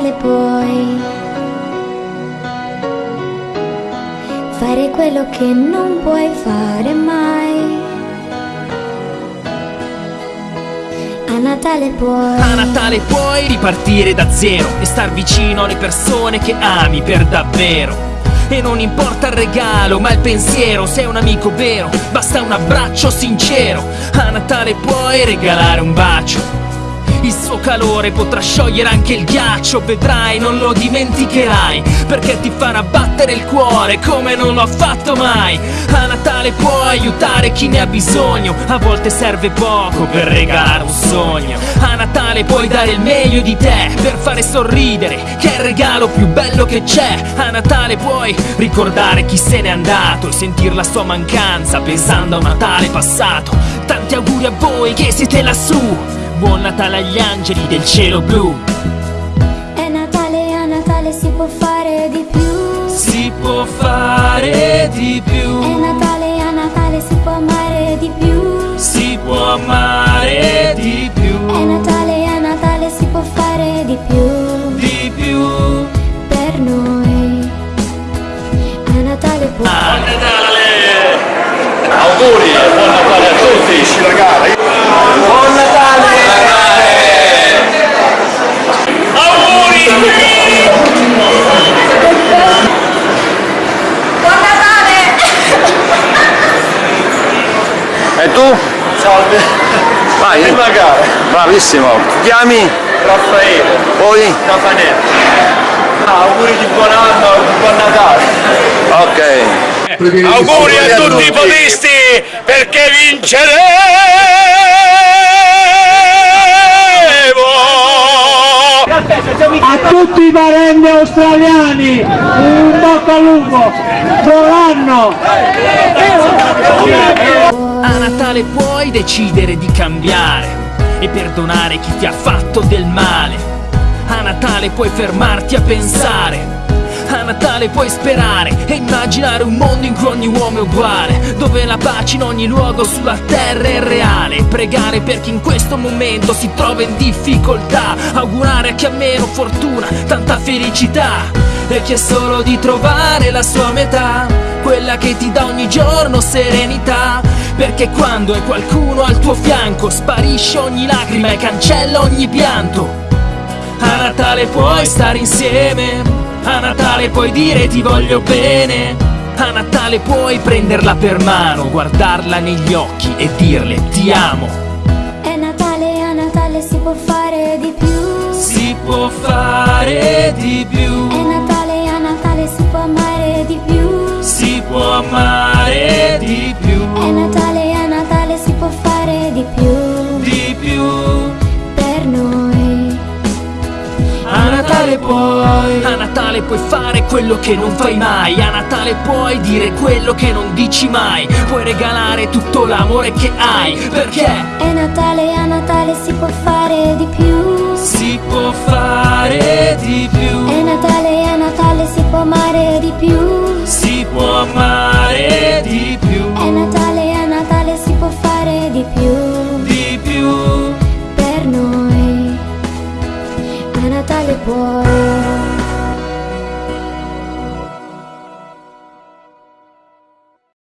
Natale puoi fare quello che non puoi fare mai. A Natale puoi. A Natale puoi ripartire da zero e star vicino alle persone che ami per davvero. E non importa il regalo, ma il pensiero, sei un amico vero, basta un abbraccio sincero. A Natale puoi regalare un bacio. Suo calore potrà sciogliere anche il ghiaccio, vedrai, non lo dimenticherai, perché ti farà battere il cuore come non l'ho fatto mai. A Natale puoi aiutare chi ne ha bisogno, a volte serve poco per regalare un sogno. A Natale puoi dare il meglio di te per fare sorridere, che è il regalo più bello che c'è. A Natale puoi ricordare chi se n'è andato e sentir la sua mancanza pensando a un Natale passato. Tanti auguri a voi che siete lassù. Buon Natale agli angeli del cielo blu. È Natale, a Natale si può fare di più. Si può fare di È più. Natale, a Natale si può amare di più. Si può amare di È più. Natale, a Natale si può fare di più. Di più. Per noi. A Natale puoi. Ah, Auguri e buon Natale a tutti! ragazzi! Buon Natale! Auguri! E tu? Salve! Vai! Prima gara! Bravissimo! Ti chiami? Raffaele! Poi? Raffaele! auguri di buon anno e buon Natale! Ok! Auguri a tutti i podisti perché vinceremo! a tutti i parenti australiani un bocca al lupo buon anno A Natale puoi decidere di cambiare e perdonare chi ti ha fatto del male. A Natale puoi fermarti a pensare. A Natale puoi sperare e immaginare un mondo in cui ogni uomo è uguale, dove la pace in ogni luogo sulla terra è reale. Pregare per chi in questo momento si trova in difficoltà, augurare a chi ha meno fortuna tanta felicità e chi è solo di trovare la sua metà, quella che ti dà ogni giorno serenità. Perché quando hai qualcuno al tuo fianco sparisce ogni lacrima e cancella ogni pianto. A Natale puoi stare insieme, a Natale puoi dire ti voglio bene, a Natale puoi prenderla per mano, guardarla negli occhi e dirle ti amo. È Natale, a Natale si può fare di più. Si può fare di È più, Natale, a Natale si può amare di più. si può amare Natale puoi, a Natale puoi fare quello che non fai mai, a Natale puoi dire quello che non dici mai, puoi regalare tutto l'amore che hai, perché? È Natale, a Natale si può fare di più. si può fare di È più, Natale, a Natale si può amare di più. si può amare a Natale boy.